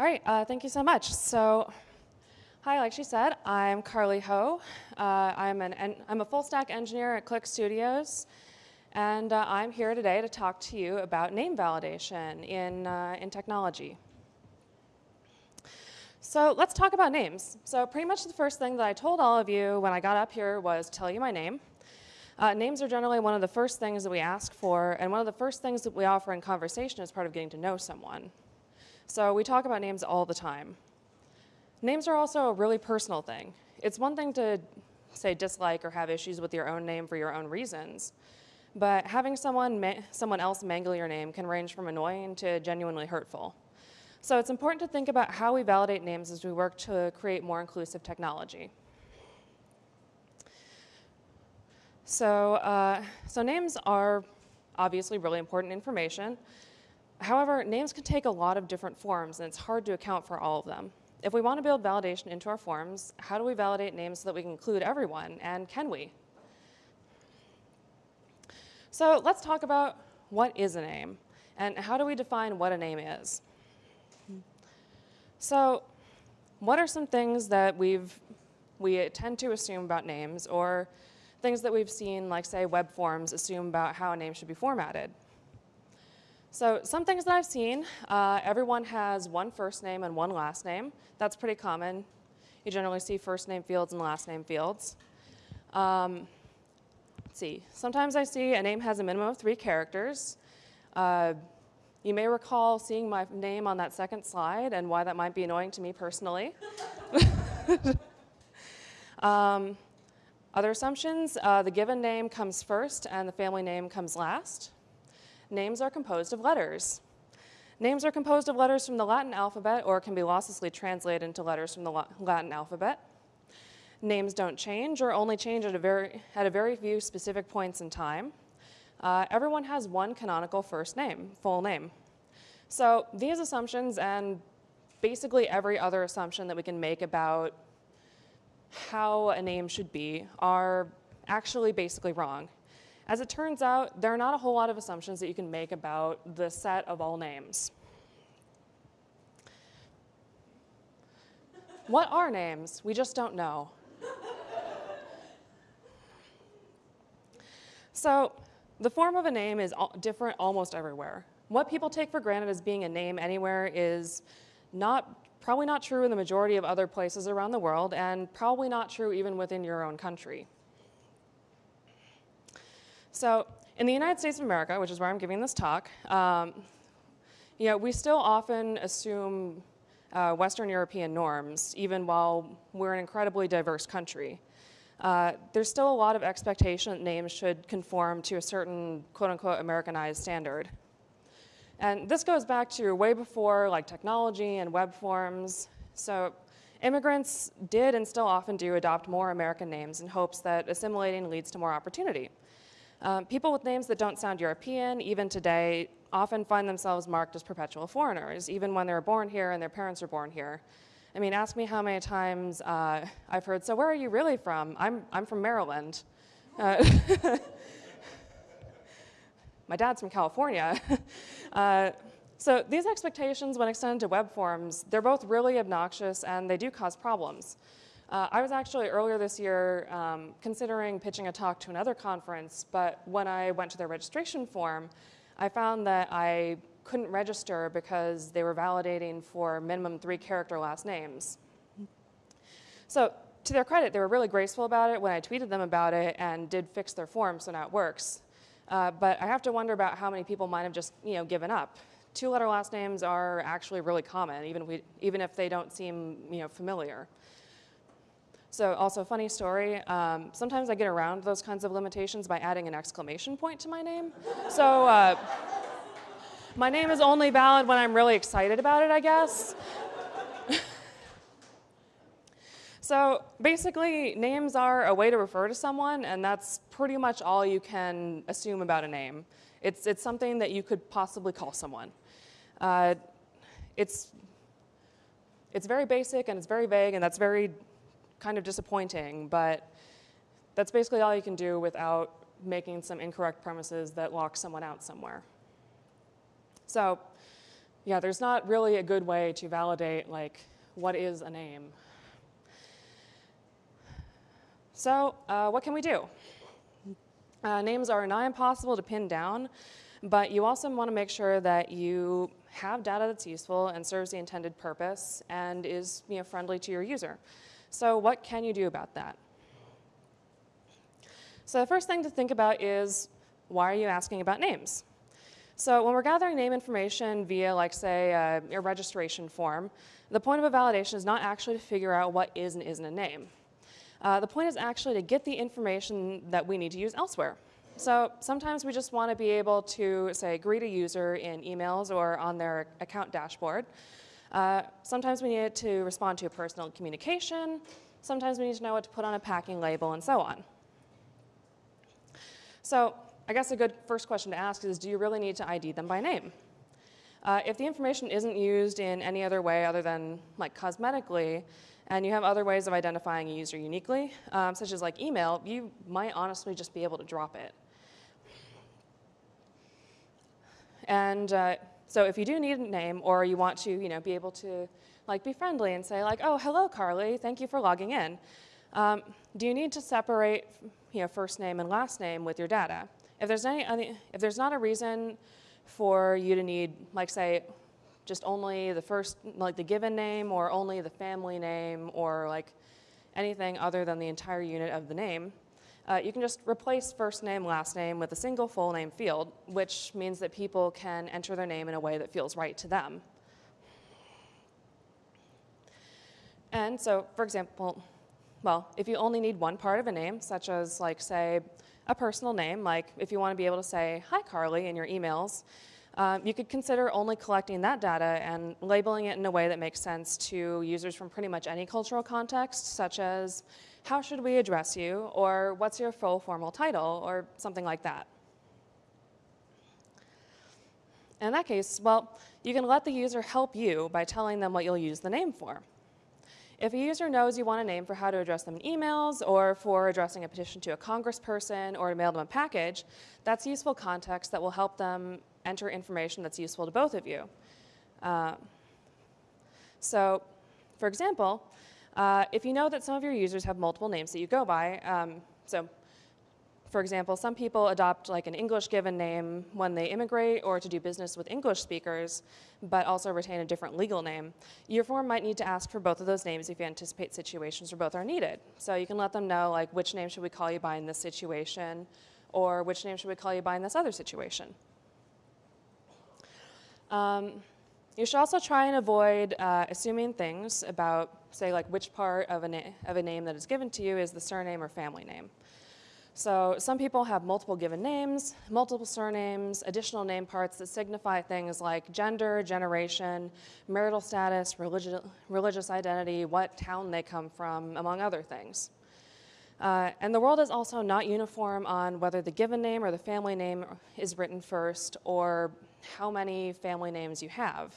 All right, uh, thank you so much. So, hi, like she said, I'm Carly Ho. Uh, I'm, an, en- I'm a full stack engineer at Clique Studios, and uh, I'm here today to talk to you about name validation in, uh, in technology. So let's talk about names. So pretty much the first thing that I told all of you when I got up here was tell you my name. Uh, names are generally one of the first things that we ask for, and one of the first things that we offer in conversation as part of getting to know someone. So we talk about names all the time. Names are also a really personal thing. It's one thing to say dislike or have issues with your own name for your own reasons, but having someone, someone else mangle your name can range from annoying to genuinely hurtful. So it's important to think about how we validate names as we work to create more inclusive technology. So, uh, so names are obviously really important information, However, names can take a lot of different forms, and it's hard to account for all of them. If we want to build validation into our forms, how do we validate names so that we can include everyone, and can we? So let's talk about what is a name, and how do we define what a name is. So what are some things that we've, we tend to assume about names, or things that we've seen, like say web forms, assume about how a name should be formatted? So some things that I've seen, uh, everyone has one first name and one last name. That's pretty common. You generally see first name fields and last name fields. Um, let's see, sometimes I see a name has a minimum of three characters. Uh, you may recall seeing my name on that second slide and why that might be annoying to me personally. um, other assumptions, uh, the given name comes first and the family name comes last names are composed of letters. Names are composed of letters from the Latin alphabet or can be losslessly translated into letters from the Latin alphabet. Names don't change or only change at a very, at a very few specific points in time. Uh, everyone has one canonical first name, full name. So these assumptions and basically every other assumption that we can make about how a name should be are actually basically wrong. As it turns out, there are not a whole lot of assumptions that you can make about the set of all names. What are names? We just don't know. so the form of a name is different almost everywhere. What people take for granted as being a name anywhere is not, probably not true in the majority of other places around the world and probably not true even within your own country. So in the United States of America, which is where I'm giving this talk, um, you know, we still often assume uh, Western European norms, even while we're an incredibly diverse country. Uh, there's still a lot of expectation that names should conform to a certain quote-unquote Americanized standard. And this goes back to way before like technology and web forms. So immigrants did and still often do adopt more American names in hopes that assimilating leads to more opportunity. Um, people with names that don't sound European, even today, often find themselves marked as perpetual foreigners, even when they were born here and their parents were born here. I mean, ask me how many times uh, I've heard, so where are you really from? I'm, I'm from Maryland. Uh, my dad's from California. uh, so these expectations, when extended to web forms, they're both really obnoxious and they do cause problems. Uh, I was actually earlier this year um, considering pitching a talk to another conference, but when I went to their registration form, I found that I couldn't register because they were validating for minimum three character last names. So to their credit, they were really graceful about it when I tweeted them about it and did fix their form, so now it works. Uh, but I have to wonder about how many people might have just you know, given up. Two-letter last names are actually really common, even we, even if they don't seem you know, familiar. So also funny story, um, sometimes I get around those kinds of limitations by adding an exclamation point to my name. So uh, my name is only valid when I'm really excited about it, I guess. so basically, names are a way to refer to someone, and that's pretty much all you can assume about a name. It's, it's something that you could possibly call someone. Uh, it's, it's very basic and it's very vague, and that's very kind of disappointing, but that's basically all you can do without making some incorrect premises that lock someone out somewhere. So yeah, there's not really a good way to validate like what is a name. So uh, what can we do? Uh, names are nigh impossible to pin down, but you also want to make sure that you have data that's useful and serves the intended purpose and is you know, friendly to your user. So what can you do about that? So the first thing to think about is why are you asking about names? So when we're gathering name information via, like, say, a, a registration form, the point of a validation is not actually to figure out what is and isn't a name. Uh, the point is actually to get the information that we need to use elsewhere. So sometimes we just want to be able to, say, greet a user in emails or on their account dashboard. Uh, sometimes we need to respond to a personal communication. Sometimes we need to know what to put on a packing label and so on. So I guess a good first question to ask is, do you really need to ID them by name? Uh, if the information isn't used in any other way other than like cosmetically, and you have other ways of identifying a user uniquely, um, such as like email, you might honestly just be able to drop it. And uh, so if you do need a name or you want to you know, be able to like be friendly and say like, oh, hello, Carly, thank you for logging in. Um, do you need to separate you know, first name and last name with your data? If there's, any, if there's not a reason for you to need, like say, just only the first, like the given name or only the family name or like anything other than the entire unit of the name, uh, you can just replace first name, last name with a single full name field, which means that people can enter their name in a way that feels right to them. And so, for example, well, if you only need one part of a name, such as like say a personal name, like if you want to be able to say, hi Carly in your emails, um, you could consider only collecting that data and labeling it in a way that makes sense to users from pretty much any cultural context, such as how should we address you, or what's your full formal title, or something like that. In that case, well, you can let the user help you by telling them what you'll use the name for. If a user knows you want a name for how to address them in emails or for addressing a petition to a congressperson or to mail them a package, that's useful context that will help them enter information that's useful to both of you. Uh, so, for example, uh, if you know that some of your users have multiple names that you go by, um, so for example, some people adopt like an English given name when they immigrate or to do business with English speakers, but also retain a different legal name. Your form might need to ask for both of those names if you anticipate situations where both are needed. So you can let them know like which name should we call you by in this situation, or which name should we call you by in this other situation. Um, you should also try and avoid uh, assuming things about, say, like which part of a, of a name that is given to you is the surname or family name. So some people have multiple given names, multiple surnames, additional name parts that signify things like gender, generation, marital status, religi religious identity, what town they come from, among other things. Uh, and the world is also not uniform on whether the given name or the family name is written first or how many family names you have.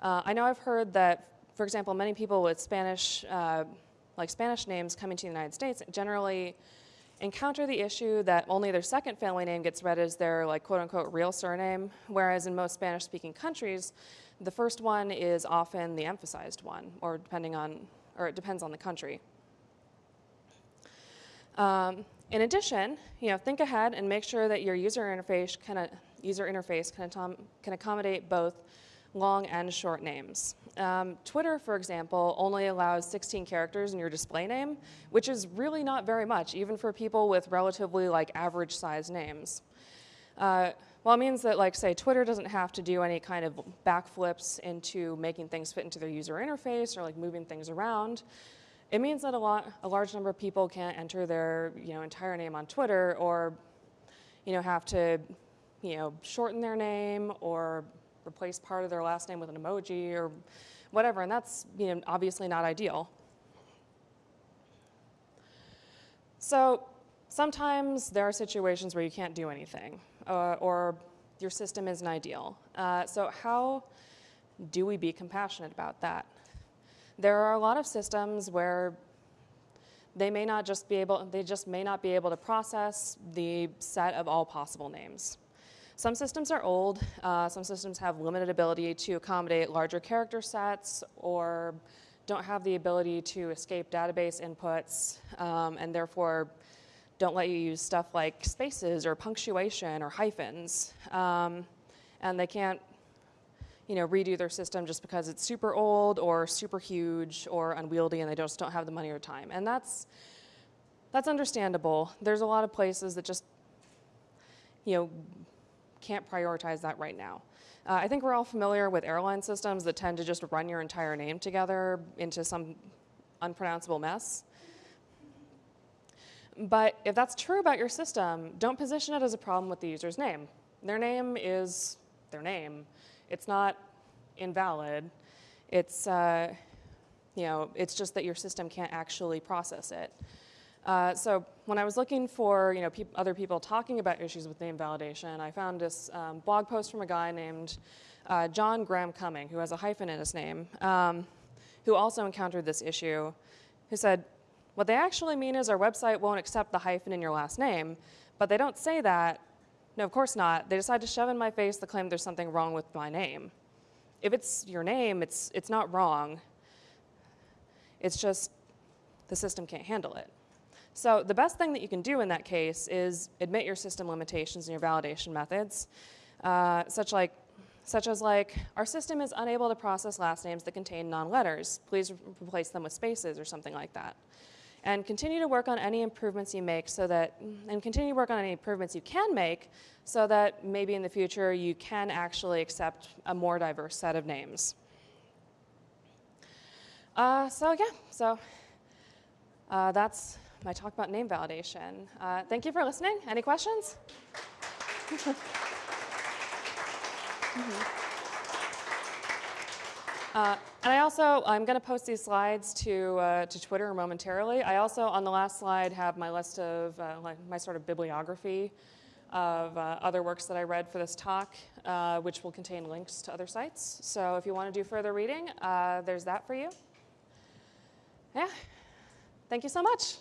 Uh, I know I've heard that, for example, many people with Spanish, uh, like Spanish names coming to the United States generally encounter the issue that only their second family name gets read as their like quote unquote real surname, whereas in most Spanish speaking countries, the first one is often the emphasized one, or depending on, or it depends on the country. Um, in addition, you know, think ahead and make sure that your user interface can, user interface can, can accommodate both long and short names. Um, Twitter, for example, only allows 16 characters in your display name, which is really not very much, even for people with relatively like average size names. Uh, well, it means that, like, say, Twitter doesn't have to do any kind of backflips into making things fit into their user interface or like moving things around. It means that a, lot, a large number of people can't enter their you know, entire name on Twitter or you know, have to you know, shorten their name or replace part of their last name with an emoji or whatever, and that's you know, obviously not ideal. So sometimes there are situations where you can't do anything uh, or your system isn't ideal. Uh, so how do we be compassionate about that? There are a lot of systems where they may not just be able, they just may not be able to process the set of all possible names. Some systems are old. Uh, some systems have limited ability to accommodate larger character sets or don't have the ability to escape database inputs um, and therefore don't let you use stuff like spaces or punctuation or hyphens. Um, and they can't you know, redo their system just because it's super old or super huge or unwieldy and they just don't have the money or time. And that's, that's understandable. There's a lot of places that just, you know, can't prioritize that right now. Uh, I think we're all familiar with airline systems that tend to just run your entire name together into some unpronounceable mess. But if that's true about your system, don't position it as a problem with the user's name. Their name is their name. It's not invalid. It's, uh, you know, it's just that your system can't actually process it. Uh, so when I was looking for, you know, peop other people talking about issues with name validation, I found this um, blog post from a guy named uh, John Graham Cumming, who has a hyphen in his name, um, who also encountered this issue, who said, what they actually mean is our website won't accept the hyphen in your last name, but they don't say that no, of course not. They decide to shove in my face the claim there's something wrong with my name. If it's your name, it's, it's not wrong. It's just the system can't handle it. So the best thing that you can do in that case is admit your system limitations and your validation methods, uh, such, like, such as like, our system is unable to process last names that contain non-letters. Please replace them with spaces or something like that and continue to work on any improvements you make so that, and continue to work on any improvements you can make so that maybe in the future you can actually accept a more diverse set of names. Uh, so yeah, so uh, that's my talk about name validation. Uh, thank you for listening. Any questions? mm -hmm. Uh, and I also, I'm going to post these slides to, uh, to Twitter momentarily. I also, on the last slide, have my list of, uh, like my sort of bibliography of uh, other works that I read for this talk, uh, which will contain links to other sites. So if you want to do further reading, uh, there's that for you. Yeah, thank you so much.